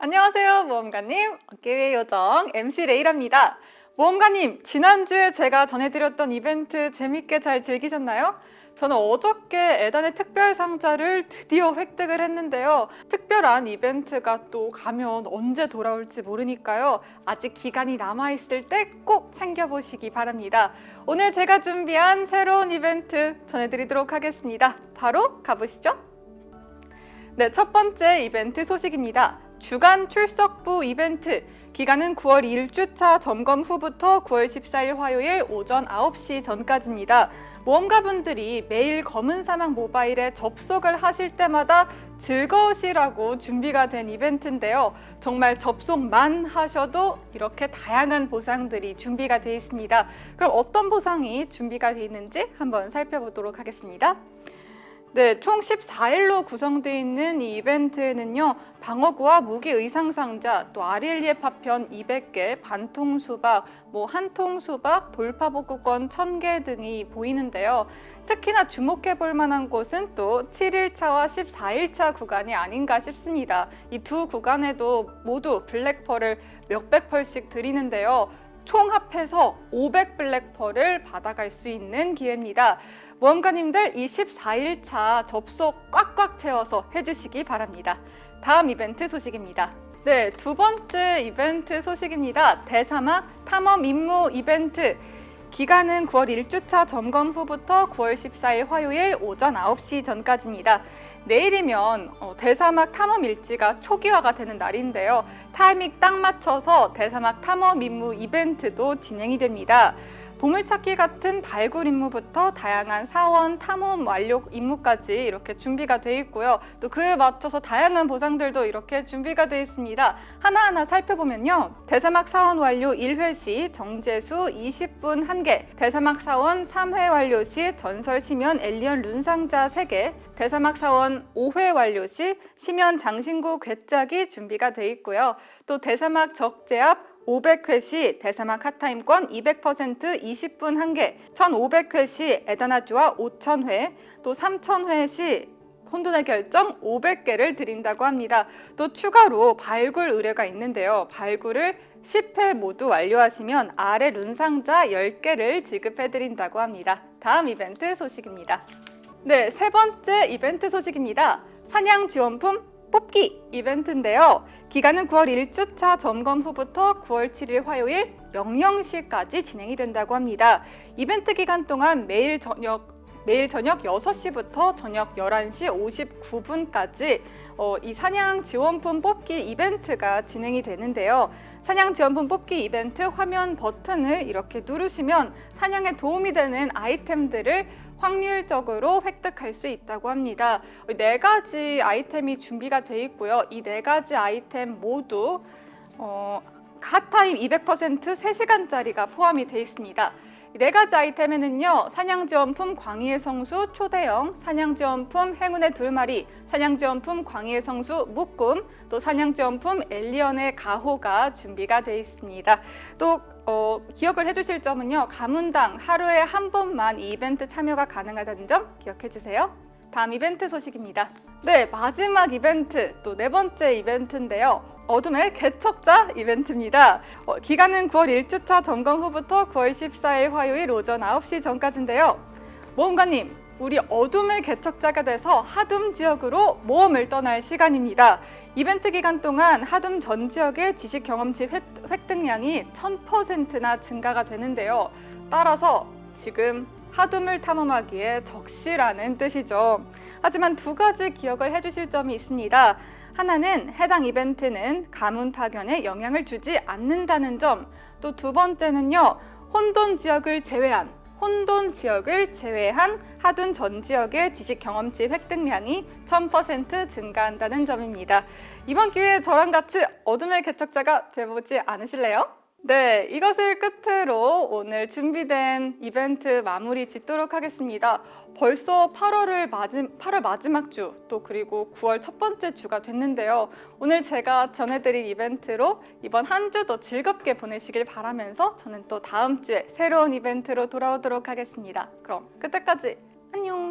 안녕하세요 모험가님. 어깨위의 요정 MC 레이라입니다. 모험가님 지난주에 제가 전해드렸던 이벤트 재밌게 잘 즐기셨나요? 저는 어저께 에단의 특별 상자를 드디어 획득을 했는데요. 특별한 이벤트가 또 가면 언제 돌아올지 모르니까요. 아직 기간이 남아있을 때 꼭 챙겨보시기 바랍니다. 오늘 제가 준비한 새로운 이벤트 전해드리도록 하겠습니다. 바로 가보시죠. 네, 첫 번째 이벤트 소식입니다 주간 출석부 이벤트 기간은 9월 1주차 점검 후부터 9월 14일 화요일 오전 9시 전까지입니다. 모험가분들이 매일 검은 사막 모바일에 접속을 하실 때마다 즐거우시라고 준비가 된 이벤트인데요. 정말 접속만 하셔도 이렇게 다양한 보상들이 준비가 되어 있습니다. 그럼 어떤 보상이 준비가 되어 있는지 한번 살펴보도록 하겠습니다. 네, 총 14일로 구성되어 있는 이 이벤트에는요. 방어구와 무기 의상 상자, 또 아리엘리에 파편 200개, 반통 수박, 뭐 한통 수박, 돌파 복구권 1000개 등이 보이는데요. 특히나 주목해 볼 만한 곳은 또 7일차와 14일차 구간이 아닌가 싶습니다. 이 두 구간에도 모두 블랙펄을 몇백 펄씩 드리는데요. 총 합해서 500 블랙펄을 받아갈 수 있는 기회입니다. 모험가님들 이 14일차 접속 꽉꽉 채워서 해주시기 바랍니다. 다음 이벤트 소식입니다. 네, 두 번째 이벤트 소식입니다. 대사막 탐험 임무 이벤트. 기간은 9월 1주차 점검 후부터 9월 14일 화요일 오전 9시 전까지입니다. 내일이면 어, 대사막 탐험 일지가 초기화가 되는 날인데요. 타이밍 딱 맞춰서 대사막 탐험 임무 이벤트도 진행이 됩니다. 보물찾기 같은 발굴 임무부터 다양한 사원, 탐험 완료 임무까지 이렇게 준비가 되어 있고요. 또 그에 맞춰서 다양한 보상들도 이렇게 준비가 되어 있습니다. 하나하나 살펴보면요. 대사막 사원 완료 1회 시 정제수 20분 1개, 대사막 사원 3회 완료 시 전설 시면 엘리언 룬상자 3개, 대사막 사원 5회 완료 시 시면 장신구 괴짝이 준비가 되어 있고요. 또 대사막 적재압 500회 시 대사막 핫타임권 200% 20분 1개, 1500회 시 에다나주와 5000회, 또 3000회 시 혼돈의 결정 500개를 드린다고 합니다. 또 추가로 발굴 의뢰가 있는데요. 발굴을 10회 모두 완료하시면 아래 룬상자 10개를 지급해드린다고 합니다. 다음 이벤트 소식입니다. 네, 세 번째 이벤트 소식입니다. 사냥 지원품 뽑기 이벤트인데요. 기간은 9월 1주차 점검 후부터 9월 7일 화요일 00시까지 진행이 된다고 합니다. 이벤트 기간 동안 매일 저녁 매일 저녁 6시부터 저녁 11시 59분까지 어, 이 사냥 지원품 뽑기 이벤트가 진행이 되는데요. 사냥 지원품 뽑기 이벤트 화면 버튼을 이렇게 누르시면 사냥에 도움이 되는 아이템들을 확률적으로 획득할 수 있다고 합니다. 네 가지 아이템이 준비가 돼 있고요. 이 네 가지 아이템 모두 어, 핫타임 200% 3시간짜리가 포함이 돼 있습니다. 네 가지 아이템에는요 사냥지원품 광희의 성수 초대형, 사냥지원품 행운의 둘마리, 사냥지원품 광희의 성수 묶음, 또 사냥지원품 엘리언의 가호가 준비가 되어 있습니다. 또 어, 기억을 해주실 점은요 가문당 하루에 한 번만 이 이벤트 참여가 가능하다는 점 기억해 주세요. 다음 이벤트 소식입니다. 네, 마지막 이벤트, 또 네 번째 이벤트인데요. 어둠의 개척자 이벤트입니다. 어, 기간은 9월 1주차 점검 후부터 9월 14일 화요일 오전 9시 전까지인데요. 모험가님, 우리 어둠의 개척자가 돼서 하둠 지역으로 모험을 떠날 시간입니다. 이벤트 기간 동안 하둠 전 지역의 지식 경험치 획득량이 1000%나 증가가 되는데요. 따라서 지금 하둠을 탐험하기에 적시라는 뜻이죠. 하지만 두 가지 기억을 해주실 점이 있습니다. 하나는 해당 이벤트는 가문 파견에 영향을 주지 않는다는 점, 또 두 번째는요. 혼돈 지역을 제외한 혼돈 지역을 제외한 하둔 전 지역의 지식 경험치 획득량이 1000% 증가한다는 점입니다. 이번 기회에 저랑 같이 어둠의 개척자가 되보지 않으실래요? 네, 이것을 끝으로 오늘 준비된 이벤트 마무리 짓도록 하겠습니다. 벌써 8월을 마지, 8월 마지막 주, 또 그리고 9월 첫 번째 주가 됐는데요. 오늘 제가 전해드린 이벤트로 이번 한 주도 즐겁게 보내시길 바라면서 저는 또 다음 주에 새로운 이벤트로 돌아오도록 하겠습니다. 그럼 그때까지 안녕!